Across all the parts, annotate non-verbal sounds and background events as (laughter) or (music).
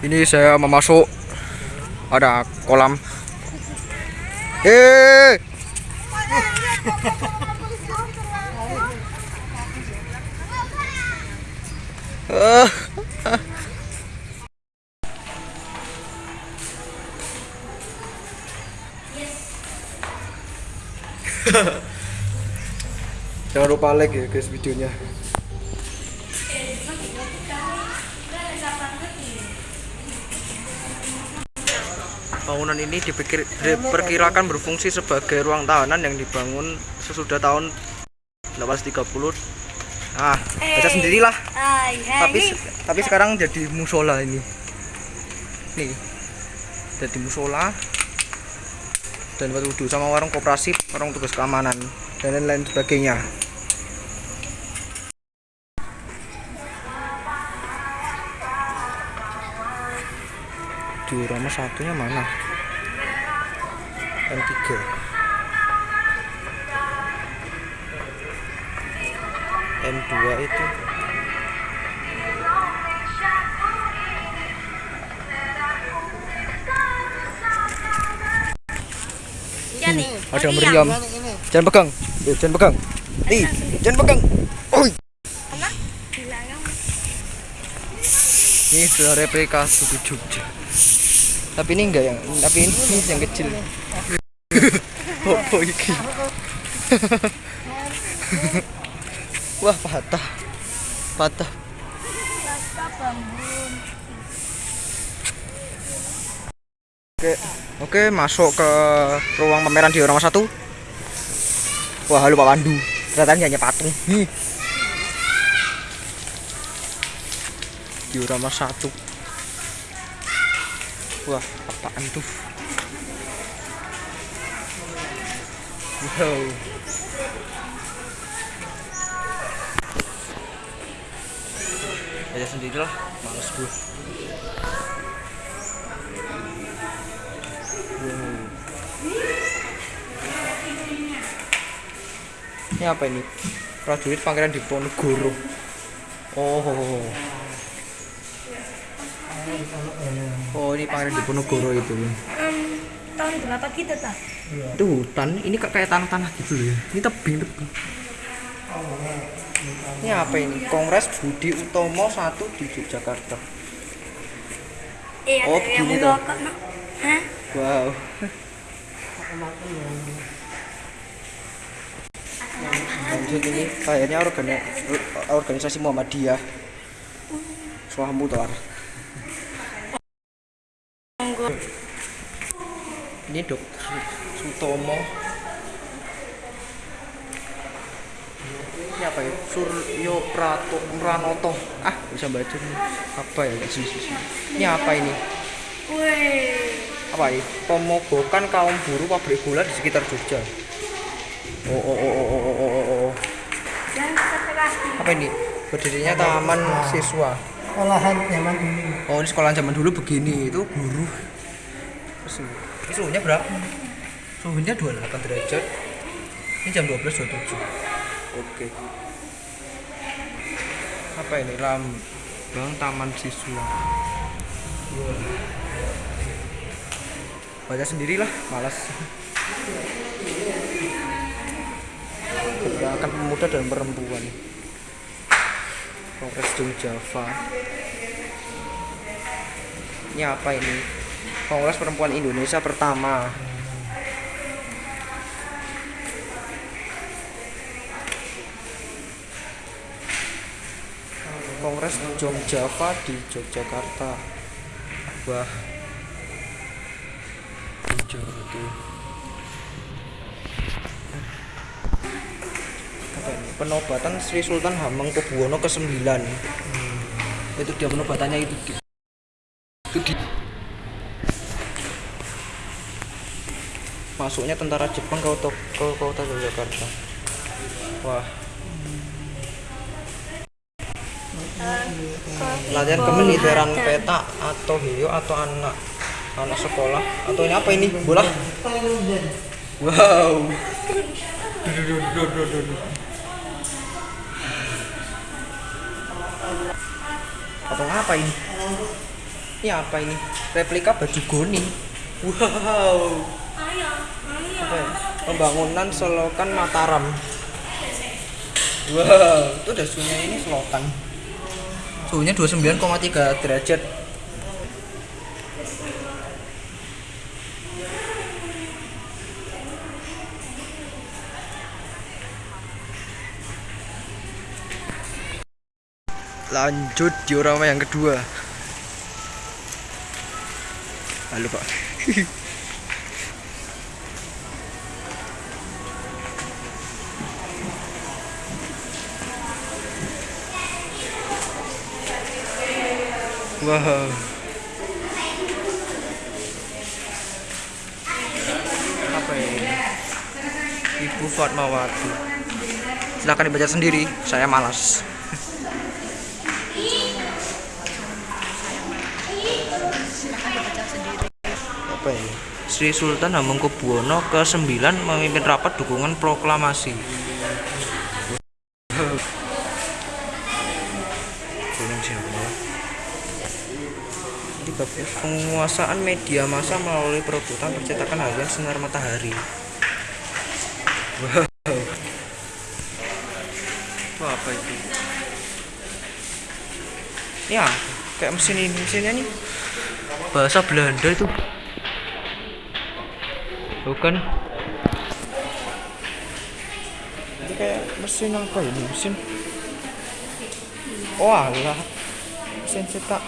Ini saya mau masuk ada kolam. Eh. (laughs) Jangan lupa like ya guys videonya. Bangunan ini dipikir, diperkirakan berfungsi sebagai ruang tahanan yang dibangun sesudah tahun 1830. Ah, baca sendirilah. Hai, hai. Tapi tapi sekarang jadi musola ini. Nih. Jadi musola dan buat wudhu sama warung koperasi, warung tugas keamanan dan lain-lain sebagainya. Diorama satunya mana? M3 M2 itu. Ya nih. ada Oh, meriam. Jangan pegang. Eh, jangan pegang. Nih jangan pegang. Oi. Ini sudah replika suku Jogja. Tapi ini enggak yang tapi ini, ini yang kecil apa (laughs) iki wah patah. Patah. Oke oke masuk ke ruang pameran diorama satu. Wah halo Pak Pandu ternyata hanya patung. Ih. diorama satu. Wah apaan tuh wow aja sendirilah males gue ini apa ini? Prajurit pangeran Diponegoro. Oh. Oh ini pangeran Diponegoro itu tahun berapa gitu tak? itu hutan. Ini kayak tanah-tanah gitu loh ya. Ini tebing tebing. Ini apa ini? Kongres Budi Utomo satu di Yogyakarta. Eh, Oh, begini tuh. wow. Lanjut ini. Kayaknya organi organisasi Muhammadiyah. Suah Mutar ini dokter Sutomo. Ini apa ya? Suryo Prato Pranoto. Ah bisa baca nih. Apa ya? Guys ini apa ini? Apa ini? Pemogokan kaum buruh pabrik gula di sekitar Jogja. Oh oh oh oh oh oh oh, oh, apa ini? Berdirinya taman siswa olahan zaman dulu. Oh ini sekolah zaman dulu begini. Itu guru Terus ini suhunya berapa? Suhunya 28 derajat. Ini jam 12.27 oke. Apa ini? Lambang taman siswa. Baca sendirilah malas. Gerakan pemuda dan perempuan. Jung Java. Ini apa ini Kongres Perempuan Indonesia pertama. Kongres Jong Java di Yogyakarta. Wah. Penobatan Sri Sultan Hamengkubuwono ke-9 itu dia penobatannya itu. Itu di masuknya tentara Jepang ke kota, ke kota Yogyakarta. Wah. Latihan kemiliteran peta atau hiyo atau anak anak sekolah. Atau ini apa ini? Bola? Wow. Atau apa ini? Ini apa ini? Replika baju goni. Wow. Ya? Pembangunan selokan Mataram. Wow, itu udah suhunya ini selokan. Suhunya 29,3 derajat. Lanjut diorama yang kedua. Halo Pak. (laughs) Wow. Apa ini? Ibu Fatmawati. Silahkan dibaca sendiri, saya malas. Apa ini? Sri Sultan Hamengkubuwono ke-9 memimpin rapat dukungan proklamasi. Di bab penguasaan media massa melalui perebutan percetakan harian sinar matahari. Wow. Itu apa itu? Ya, kayak mesin ini, mesinnya nih bahasa Belanda itu. Bukan? Ini kayak mesin apa ini? Mesin Oh alah Mesin cetak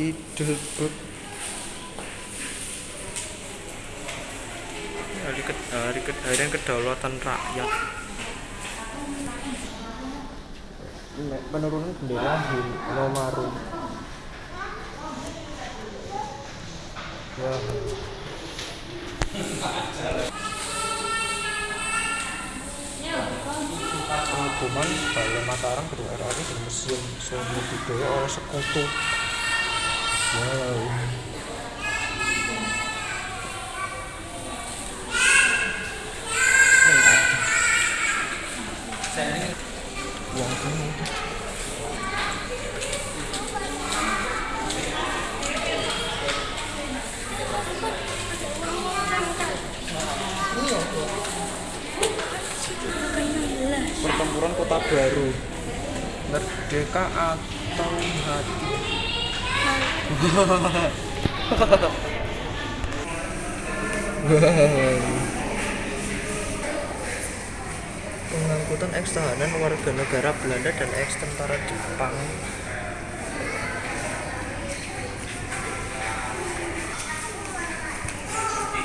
hidup Hari, ke, hari, ke, harian kedaulatan rakyat. Penurunan bendera Hinomaru Ya. Penghukuman Balai Mataram Gedung RRI dan Museum Seni Budaya oleh Sekutu. Wow. Uang kamu. Pertempuran Kota Baru. Merdeka atau mati. Pengangkutan eks tahanan warga negara Belanda dan eks tentara Jepang.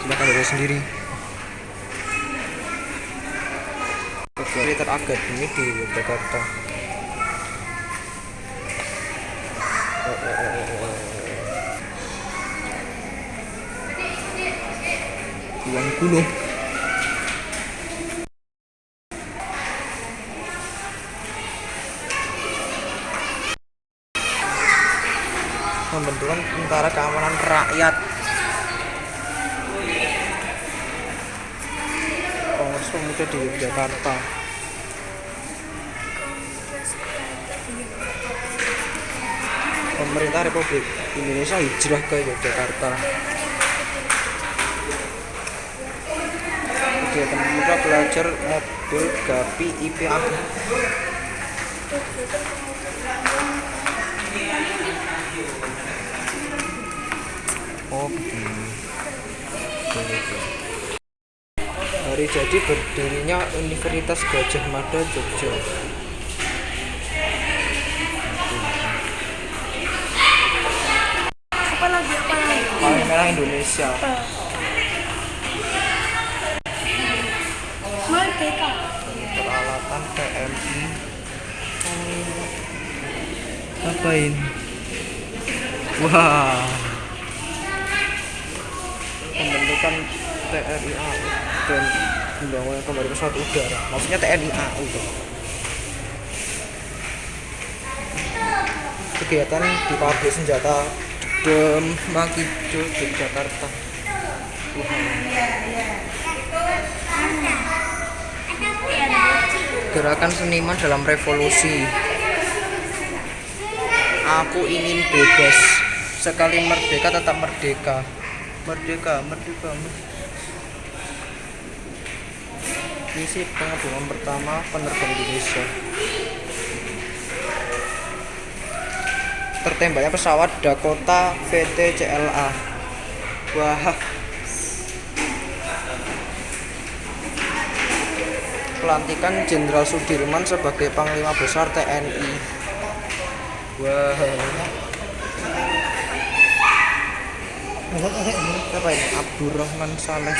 Silakan baca sendiri. Militer Akademi di Yogyakarta. 2020 pembentukan tentara keamanan rakyat. Kongres Pemuda di Yogyakarta. Pemerintah Republik Indonesia hijrah ke Yogyakarta. Kegiatan pemuda belajar mobil Gapi IPA. Oh. Hari jadi berdirinya Universitas Gajah Mada Jogja. Apa lagi? Apa lagi? Paling merah Indonesia. Merdeka. Peralatan PMI. Apa ini? Wah. Pembentukan TNI AU dan pembangunan kembali pesawat udara. Maksudnya TNI AU. tuh. Kegiatan di pabrik senjata Demakido Yogyakarta. Gerakan seniman dalam revolusi. Aku ingin bebas. sekali merdeka tetap merdeka merdeka merdeka merdeka. misi pengepungan pertama penerbang Indonesia tertembaknya pesawat Dakota VTCLA wah pelantikan Jenderal Sudirman sebagai Panglima Besar TNI wah. Apa ini? Abdurrahman Saleh.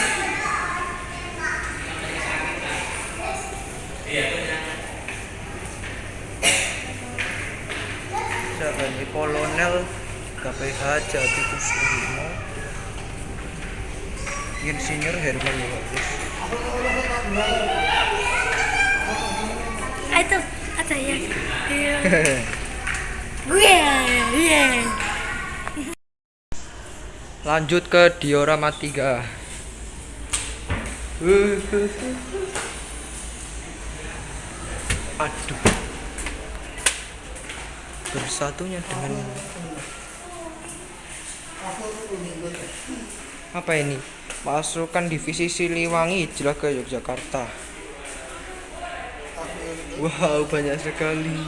Siapa ini? Kolonel KPH Jati Kusumo Insinyur Herman Yohanes itu ada ya. (laughs) Iya. Gue, iya. lanjut ke diorama 3 aduh bersatunya dengan apa ini pasukan divisi Siliwangi ke Yogyakarta wow banyak sekali.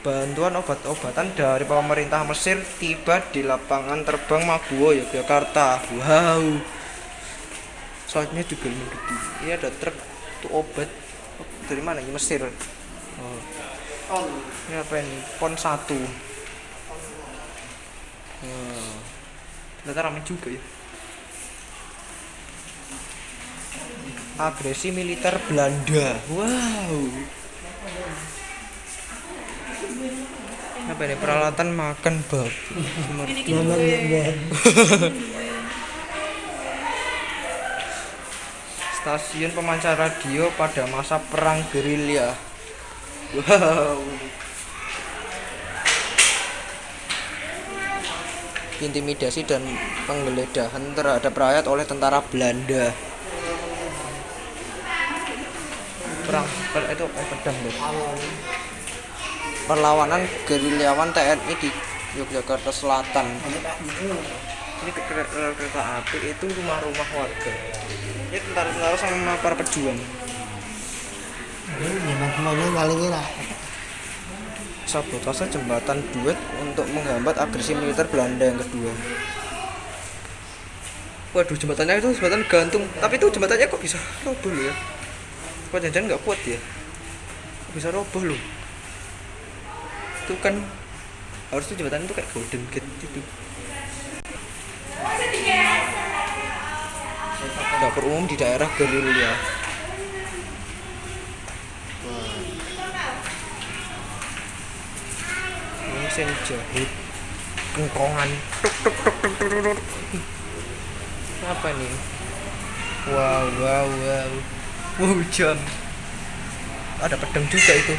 Bantuan obat-obatan dari pemerintah Mesir tiba di lapangan terbang Maguwo Yogyakarta. Wow. Soalnya juga gede ini ada truk itu obat. Dari mana ini? Mesir. Oh. ini apa ini? Pon 1 oh. ternyata ramai juga ya agresi militer Belanda. Wow. Apa ini? Peralatan makan babi. Mama lihat (laughs) stasiun pemancar radio pada masa perang gerilya. Wow. Intimidasi dan penggeledahan terhadap rakyat oleh tentara Belanda perang. Per- itu eh, pedang deh perlawanan gerilyawan TNI di Yogyakarta Selatan. Ini ke- ke- ke- kereta api itu rumah-rumah warga. Ini tentara-tentara sama para pejuang. Ini semuanya paling kira. sabotase jembatan duet untuk menghambat agresi militer Belanda yang kedua. Waduh jembatannya itu jembatan gantung. Tapi itu jembatannya kok bisa roboh ya kok jangan nggak kuat ya? Bisa roboh loh. Itu kan harusnya jembatan itu kayak golden gate gitu. Dapur umum di daerah gerilya mesin jahit kengkongan tuk tuk tuk tuk tuk, tuk. apa nih wow wow wow jam ada pedang juga itu.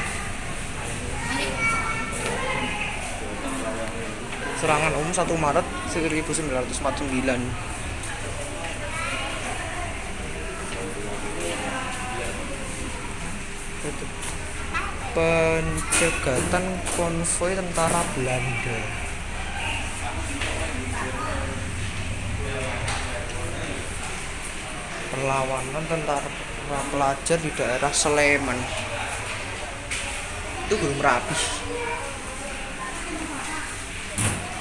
Serangan umum 1 Maret 1949 Itu. pencegatan konvoi tentara Belanda. Perlawanan tentara pelajar di daerah Sleman. Itu Gunung Merapi.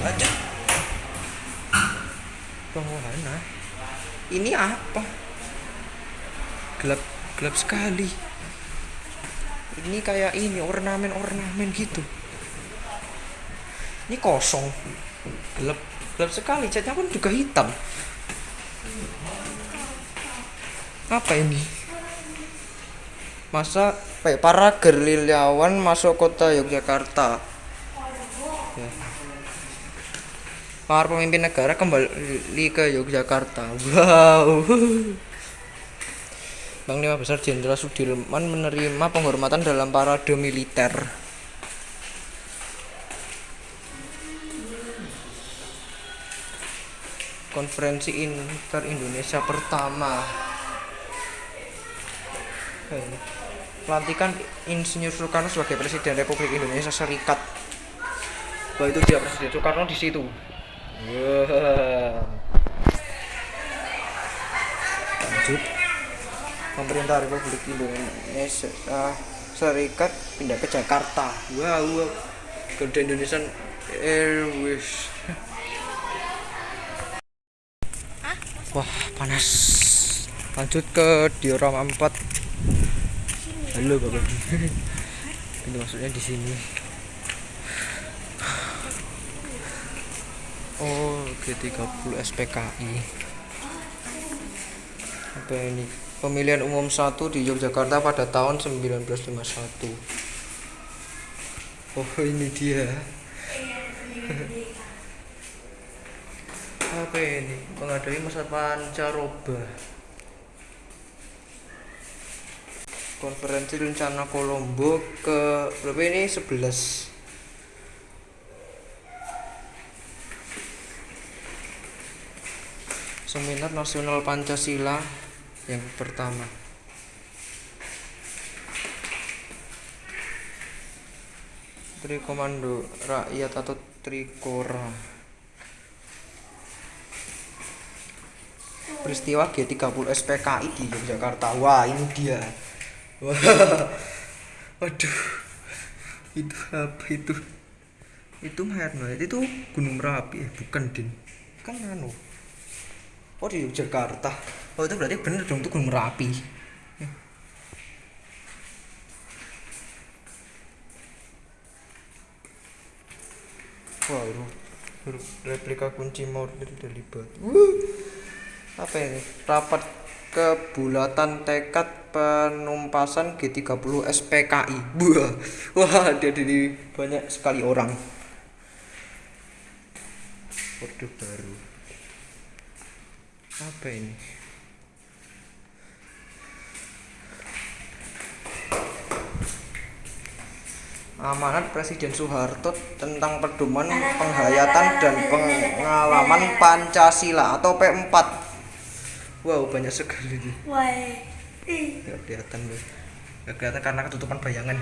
Lanjut Wahana ini apa? Gelap gelap sekali. Ini kayak ini ornamen ornamen gitu. Ini kosong. Gelap gelap sekali. Catnya pun juga hitam. Apa ini masa pa- para gerilyawan masuk kota Yogyakarta Ya. para pemimpin negara kembali ke Yogyakarta wow Panglima Besar Jenderal Sudirman menerima penghormatan dalam parade militer. Konferensi Inter Indonesia pertama. Eh, pelantikan Insinyur Soekarno sebagai Presiden Republik Indonesia Serikat. Wah itu dia Presiden Soekarno di situ. Wah. Lanjut. Pemerintah Republik Indonesia Serikat pindah ke Jakarta. Wow, wow. Garuda Indonesian Airways. Wah, panas. Lanjut ke diorama 4. Halo, Bapak. Ini maksudnya di sini. Oh, G30 SPKI. Apa ini? Pemilihan umum 1 di Yogyakarta pada tahun 1951. Oh, ini dia. apa ini menghadapi masa pancaroba konferensi rencana Kolombo ke berapa ini? 11 seminar nasional Pancasila yang pertama. Trikomando Rakyat atau Trikora. Peristiwa G30 SPKI di Yogyakarta. Wah ini dia wah. (laughs) Waduh. Itu apa itu? Itu Herno itu Gunung Merapi eh, bukan din. Kan anu. Oh di Yogyakarta. Oh itu berarti bener dong itu Gunung Merapi. Wah itu replika kunci mortir dari batu apa ini? Rapat kebulatan tekad penumpasan G30 SPKI wah wah dia di banyak sekali orang. Orde baru. Apa ini? Amanat Presiden Soeharto tentang pedoman penghayatan dan pengalaman Pancasila atau P4 Wow banyak sekali nih. Wah. Gak kelihatan. Gak kelihatan karena ketutupan bayangan.